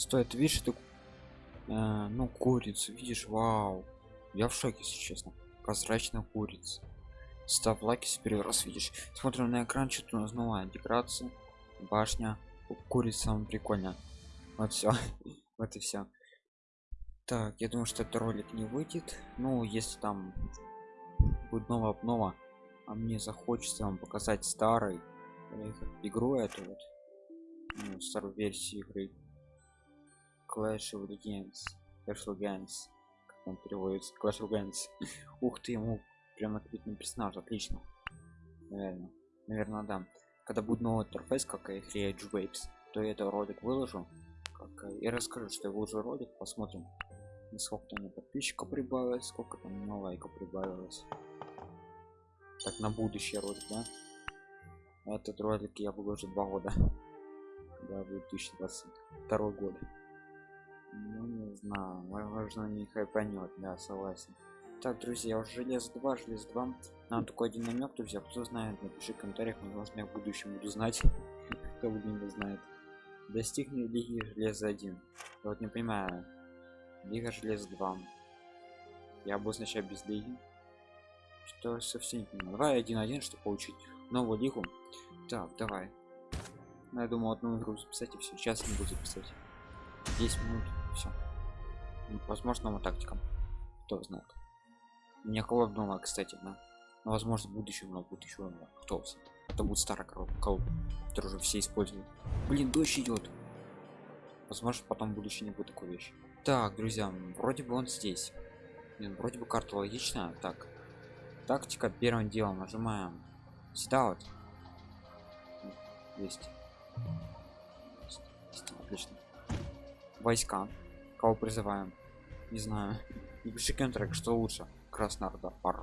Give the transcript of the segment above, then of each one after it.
стоит видишь ты э, ну курицу видишь вау. Я в шоке если честно. Прозрачная курица. Ставь лайк если первый раз видишь. Смотрим на экран что-то у нас новая декорация. Башня. Курица прикольно вот все вот и все так я думаю что этот ролик не выйдет. Ну если там будет новая обнова а мне захочется вам показать старый игру эту вот ну, старую версию игры Clash of Legends Clash of Legends как он переводится Clash of Legends ух ты ему прям ответный персонаж отлично. Наверное наверное да. Когда будет новый интерфейс как и Edge Waves то я этот ролик выложу как и расскажу что я выложу ролик. Посмотрим сколько там подписчиков прибавилось сколько там на лайков прибавилось. Так на будущий ролик да? Этот ролик я выложу два года. Да 2022 год. ну не знаю возможно не хайпанет да согласен. Так друзья уже желез 2 желез 2 нам такой один намек друзья кто знает напиши в комментариях возможно я в будущем буду знать. Кто не знает. Достигни лиги железа 1 я вот не понимаю. Лига желез 2 я буду сначала без лиги. Что совсем не понимаю. Давай один один чтобы получить новую лигу. Так давай. Ну, я думал одну игру записать и все сейчас не буду записать. 10 минут все возможно тактикам. Кто знает. Меня дома кстати да. Но возможно в будущем но будет еще кто это будет старый колод который уже все используют. Блин дождь идет возможно потом в будущем не будет такой вещи. Так друзья вроде бы он здесь. Блин, вроде бы карта логичная. Так. Тактика первым делом нажимаем сюда вот есть. Отлично. Войска. Кого призываем не знаю не пиши контракт что лучше? Красный орда пар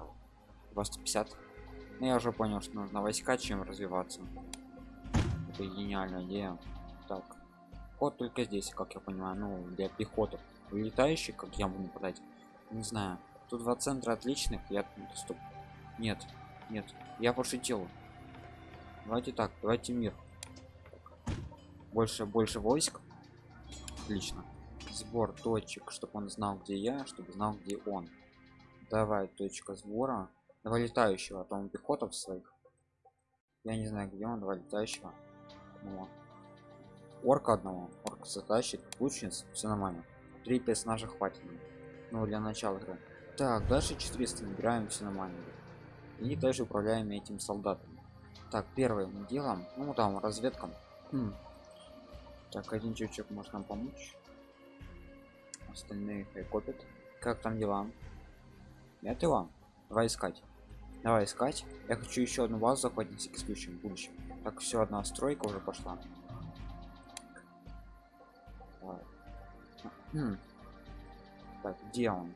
250 ну, я уже понял что нужно войска чем развиваться. Это гениальная идея. Так. Ход только здесь как я понимаю ну для пехоты. Летающих как я буду нападать не знаю. Тут два центра отличных я стоп нет нет. Я пошутил. Давайте так давайте мир. Больше больше войск. Отлично сбор точек чтобы он знал где я чтобы знал где он. Давай точка сбора. Давай летающего а там пехотов своих. Я не знаю где он давай летающего. Ну, орка одного. Орк затащит лучниц все нормально. Три персонажа хватит. Ну для начала игры. Так дальше 400 набираем все нормально. И также управляем этим солдатом. Так первым делом ну там разведкам хм. так один чувачок может нам помочь остальные копят. Как там дела? Нет его давай искать. Давай искать. Я хочу еще одну базу захватить на всякий случай в будущем. Так все одна стройка уже пошла. Хм. так где он?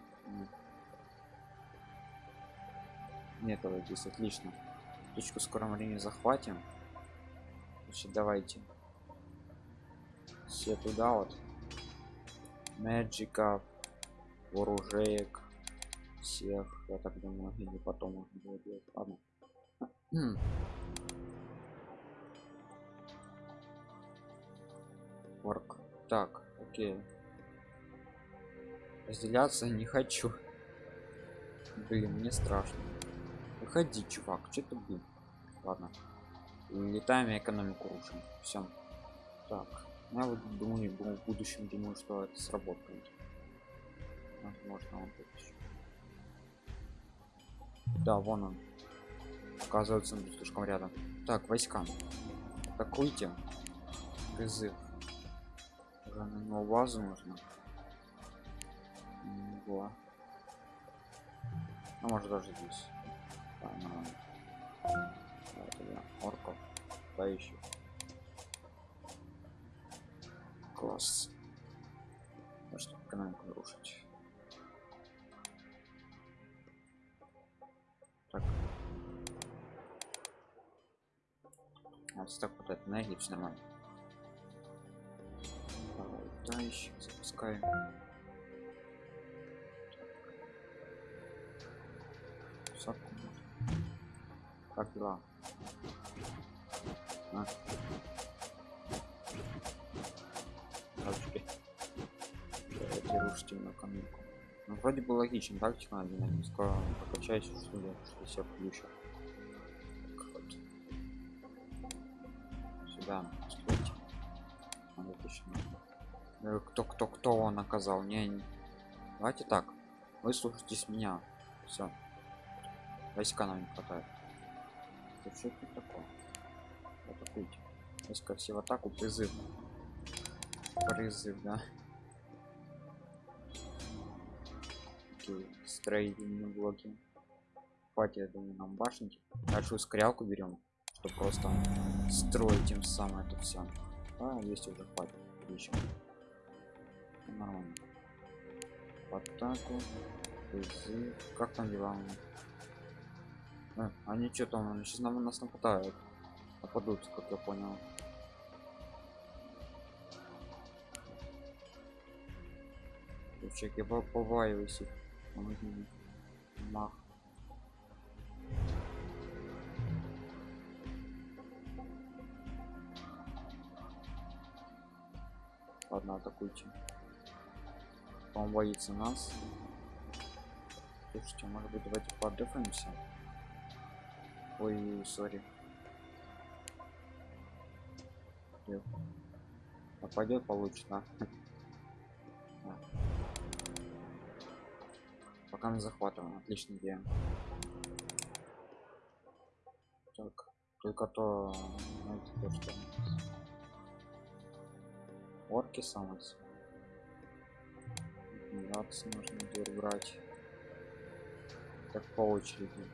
Нет его здесь отлично. Точку скором времени захватим. Значит давайте. Все туда вот мэджиков вооружеек всех я так думаю или потом можно делать ладно Орк. Так, окей. Разделяться не хочу. Блин, мне страшно. Выходи, чувак, что ты блин? Ладно. Летаем и экономику рушим. Все. Так. Я вот думаю, в будущем думаю, что это сработает. Возможно, он тут еще. Да, вон он. Оказывается, он слишком рядом. Так, войска. Атакуйте. Призыв. Уже на него базу нужно. Во. Ну, может даже здесь. Да, нормально. Давай, орков. Класс. Может экономику нарушить. Так. Вот так вот это энергии все нормально. Давай, да, еще запускаем. Садку Как дела? А. на каминку. Ну, вроде бы логично, тактика на динамическую прокачаюсь, что я себя включу. Сюда, стройте. Надо точно. Э, Кто, кто, кто он наказал? Не, не. Давайте так. Вы слушайтесь меня. Все. Войска нам не хватает. Это что это такое? Атакуйте. Войска все в атаку, призыв. Призыв, да. Такие строительные блоки. Хватит, я думаю, нам башенки. Дальше ускорялку берем, чтобы просто строить тем самым это все. А, есть уже хватит. Отлично. Нормально. В атаку. Призыв. Как там дела? А, они что там, сейчас нам нас нападают. Нападут, как я понял. Чек, я по- побаиваюсь их. Помоги. Мах. Ладно, атакуйте. Он боится нас. Слушайте, может быть давайте подыфаемся? Ой, сори. Нападет, получит, да? Пока мы захватываем, отличная идея. Так, только то, знаете, то, что орки самые. Миграции нужно дверь брать. Так по очереди.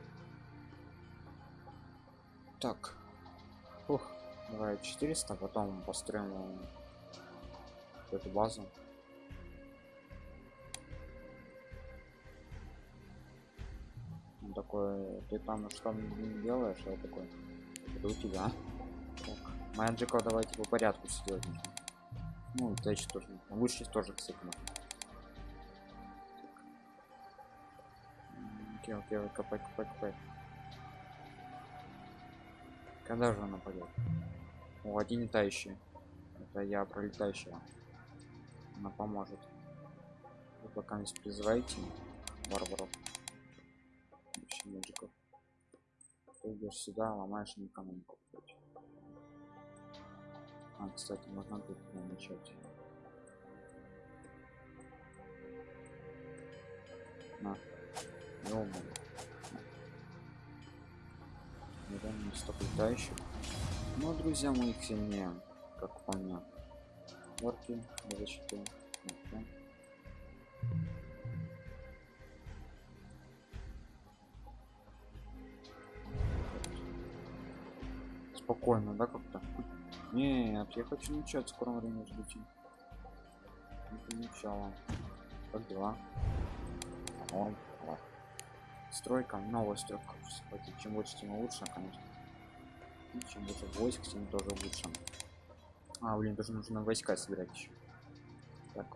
Так. Ух, давай 400, потом построим эту базу. Такой, ты там что делаешь, а я такой, это у тебя. Так, Мэджиков давайте по порядку нужно. Ну, еще тоже. Лучше тоже, кстати, можно. Окей, окей, копай, копай, копай. Когда же он нападет? О, один летающий. Это я пролетающего. Она поможет. Вы пока не призывайте варваров. Ищи медиков. Ты идешь сюда, ломаешь им экономику. А, кстати, можно тут начать. На. Ёбаный. Реально столько летающих. Но, друзья, мы их сильнее, как по мне. Орки защиты. Окей. Спокойно, да, как-то? Нет, я хочу начать в скором времени ждите. Это начало. Как дела? Норм. Ладно. Стройка, новая стройка. Кстати, чем больше, тем лучше, конечно. И чем больше войск, тем тоже лучше. А, блин, тоже нужно войска собирать еще. Так,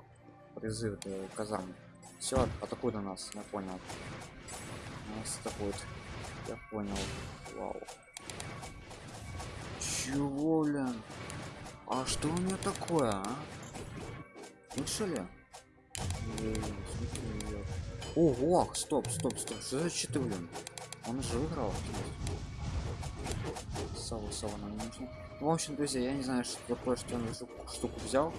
призыв э, казармы. Все, атакуй на нас, я понял. Нас атакует. Я понял. Вау. Чего, блин? А что у меня такое, а? Лучше ли? Эй, смотри, я- Ого, стоп, стоп, стоп, что за щиты, блин? Он же выиграл. Сова, сова нам нужно. Ну, в общем, друзья, я не знаю, что такое, что он эту штуку взял.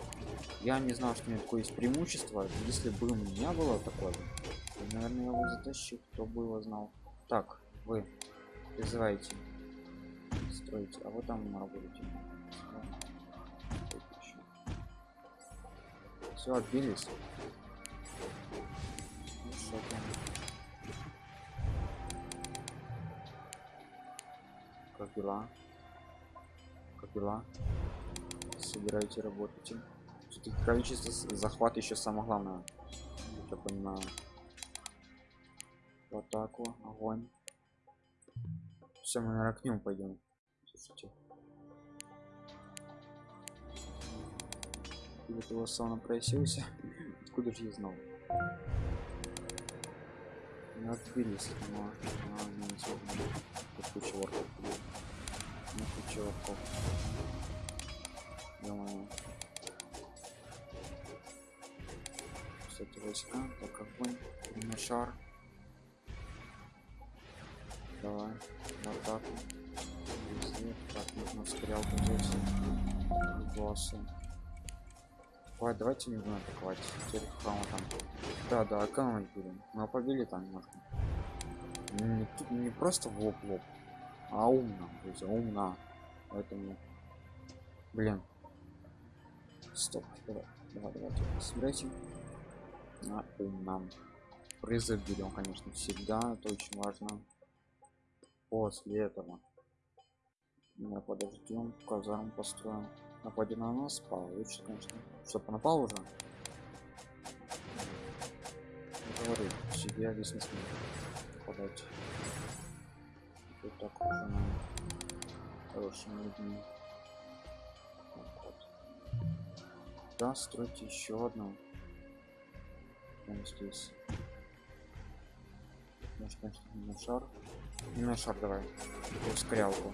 Я не знал, что у меня такое есть преимущество. Если бы у меня было такое, то, наверное, я его затащил, кто бы его знал. Так, вы призываете, строите, а вы там работаете. Все, отбились. Как дела? Как дела? Собираете, работаете. Все-таки количество захват еще самое главное. Я понимаю. В атаку, огонь. Все, мы наверное, к нему пойдем. И вот его сауна просился. Откуда же я знал? Не отбились от него. А, не интересно. Тут куча орков. Ну, куча орков. Ё-моё. Кстати, войска так огонь на шар давай в атаку. Так нужно стрелку здесь боссы Ой, давайте не будем атаковать. Теперь храма там? Да да экономить будем? Мы побили там немножко не, тут не просто в лоб лоб а умно есть умно. Поэтому блин. Стоп давай давай давайте собирайте на умном призыв берем конечно всегда это очень важно. После этого мы подождем казарм построим. Нападем на нас получится конечно. Чтобы напал уже? Говорю себе весь не подать вот так уже на хорошими людьми вот. да стройте еще одну. Прямо здесь. Может конечно на шар? Не на шар давай. Ускорялку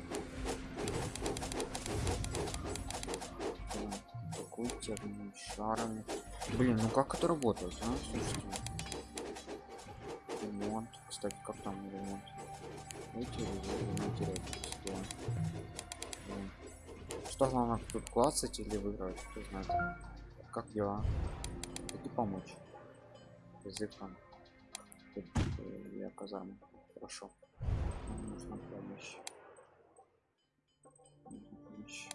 атакуйте шарами блин ну как это работает а? Слушайте. Ремонт. Кстати как там ремонт? Эти ремонтировать что главное тут классать или выиграть? Кто знает. Как дела? Иди помочь? Язык там Тут, э, я казарма хорошо Нам нужна помощь. Нужна помощь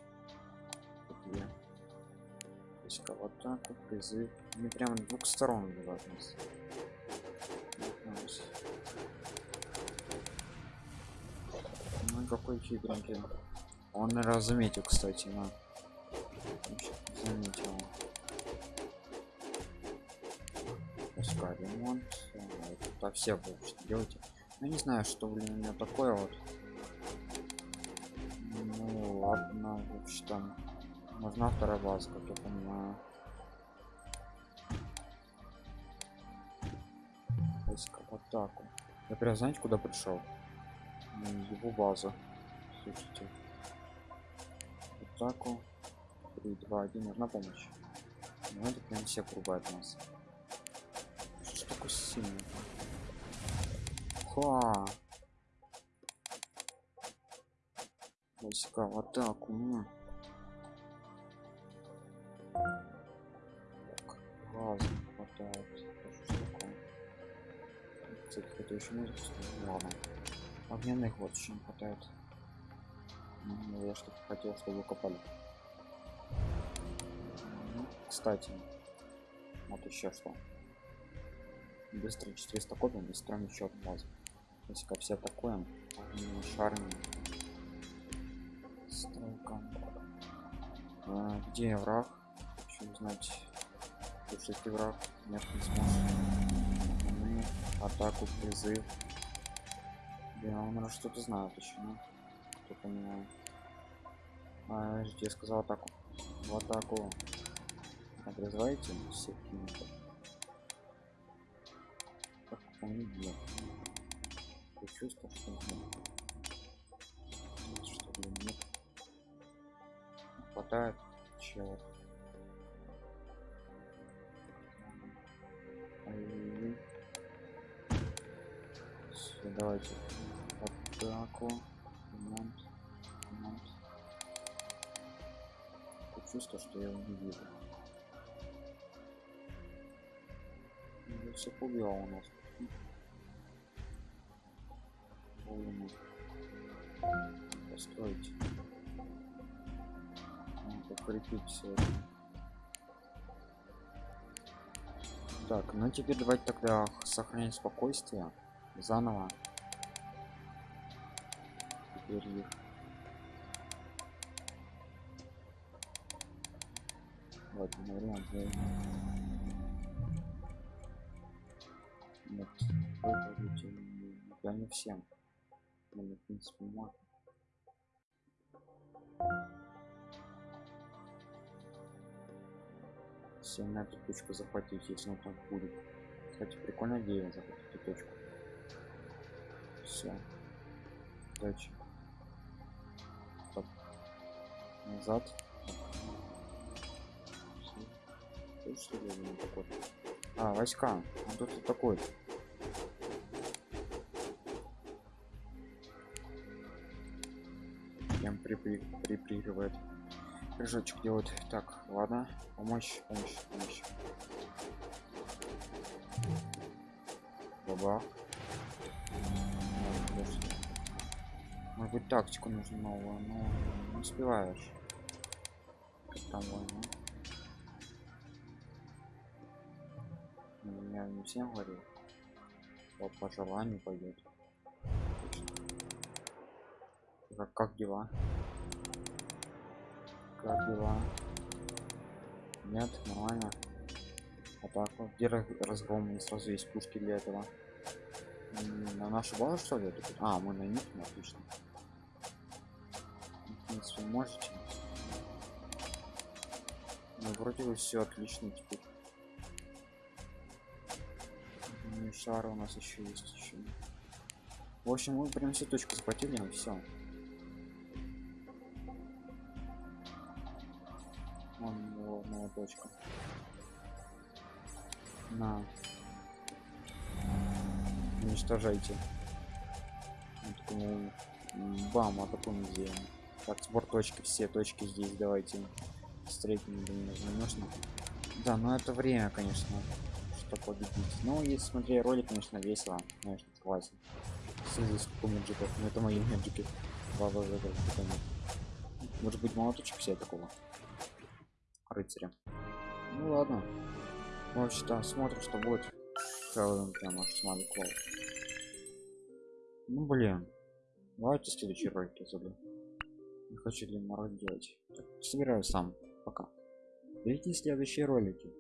войска в атаку призыв. Не прямо двух сторон нас ну какой хитренький он наверное заметил кстати на. Заметил. Пускай ремонт. Это все будут что делаете я не знаю что блин у меня такое вот. Ну ладно в общем нужна вторая база как я понимаю. Войска в атаку. Я прям знаете куда пришел? Его база слушайте. Атаку. 3 2 1 нужна помощь. Ну это прям все рубают нас. Что ж такое сильный ха. Войска в атаку ну. Газа хватает кстати это еще музыка ладно. Огненных вот еще не хватает. Ну, я что-то хотел чтобы копали. Ну, кстати вот еще что. Быстро 400 копим и строим еще одну базу есть как все атакуем шарами стройка а, где враг? Хочу узнать если ты враг нет не сможешь мы атаку призыв. Да, он что-то знает еще ну? кто понимает а, я сказал атаку. В атаку. Призываете всех кинетов как он нет я чувствую что нет что блин нет? Хватает чего Все, давайте. Атаку ремонт ремонт чувство что я его не вижу? Все побил у нас. Построить. Покрепить все это так ну теперь давайте тогда сохранить спокойствие заново. Теперь их. Вот вариант нет я не всем. Но в принципе можно. Все на эту точку захватить если он там будет. Кстати прикольная идея захватить эту точку все Стоп. назад что ли такой А, войска. А тут такой. Прям припрыгивает. Прыжочек делает. Так, ладно. Помочь, помощь, помощь. Баба. Может быть тактику нужно новую, но не успеваешь. Там война? Я не всем говорил. Вот по желанию пойдет. Как, как дела? Как дела? Нет, нормально. А так вот, где раз- разгром? И сразу есть пушки для этого. На нашу базу что ли? А, мы на них, ну, отлично. В принципе, можете. Ну, вроде бы все отлично теперь. Ну, и шар у нас еще есть еще. В общем, мы прям все точку захватили, все. Вон его новая точка. На. Уничтожайте. М, Бам, а потом где? Так, сбор точки, все точки здесь давайте. Встретим, нужно. Да, но это время, конечно, что победить. Ну, если смотреть ролик, конечно, весело, конечно, согласен. Смотри, сколько меджиков. Ну, это мои меджики. Может быть, молоточек взять такого рыцаря. Ну ладно. В общем-то, смотрим, что будет. Хэллоуин прям аж смотри клоу. Ну блин. Давайте следующий ролик я забыл. Не хочу длинный ролик делать. Так, собираю сам. Пока. Видите следующие ролики.